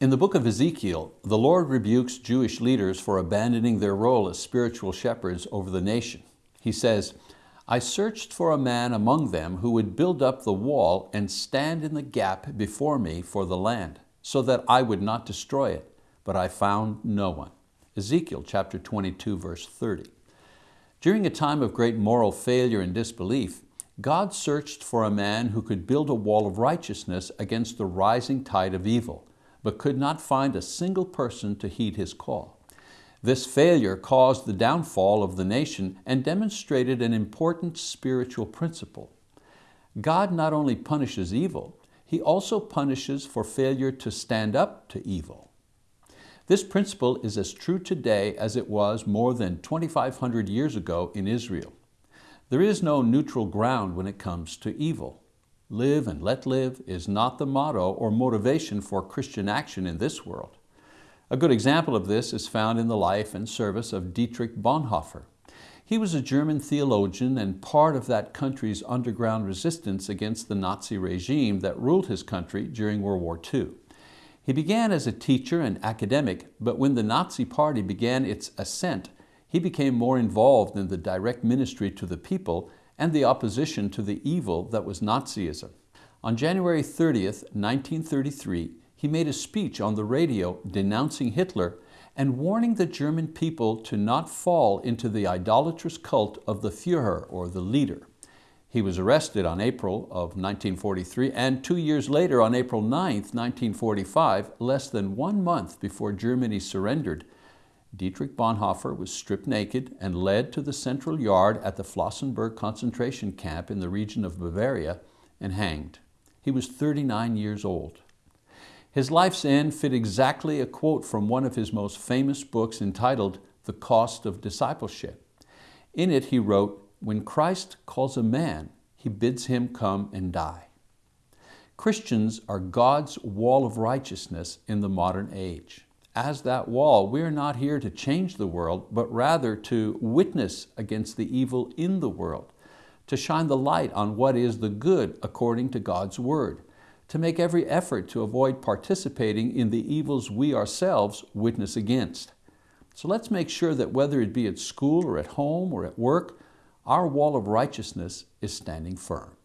In the book of Ezekiel, the Lord rebukes Jewish leaders for abandoning their role as spiritual shepherds over the nation. He says, I searched for a man among them who would build up the wall and stand in the gap before me for the land, so that I would not destroy it, but I found no one. Ezekiel chapter 22, verse 30. During a time of great moral failure and disbelief, God searched for a man who could build a wall of righteousness against the rising tide of evil but could not find a single person to heed his call. This failure caused the downfall of the nation and demonstrated an important spiritual principle. God not only punishes evil, He also punishes for failure to stand up to evil. This principle is as true today as it was more than 2,500 years ago in Israel. There is no neutral ground when it comes to evil. Live and let live is not the motto or motivation for Christian action in this world. A good example of this is found in the life and service of Dietrich Bonhoeffer. He was a German theologian and part of that country's underground resistance against the Nazi regime that ruled his country during World War II. He began as a teacher and academic, but when the Nazi Party began its ascent, he became more involved in the direct ministry to the people and the opposition to the evil that was Nazism. On January 30th, 1933, he made a speech on the radio denouncing Hitler and warning the German people to not fall into the idolatrous cult of the Führer, or the leader. He was arrested on April of 1943 and two years later on April 9, 1945, less than one month before Germany surrendered, Dietrich Bonhoeffer was stripped naked and led to the central yard at the Flossenbürg concentration camp in the region of Bavaria and hanged. He was 39 years old. His life's end fit exactly a quote from one of his most famous books entitled The Cost of Discipleship. In it he wrote, when Christ calls a man, he bids him come and die. Christians are God's wall of righteousness in the modern age as that wall, we're not here to change the world, but rather to witness against the evil in the world, to shine the light on what is the good according to God's word, to make every effort to avoid participating in the evils we ourselves witness against. So let's make sure that whether it be at school or at home or at work, our wall of righteousness is standing firm.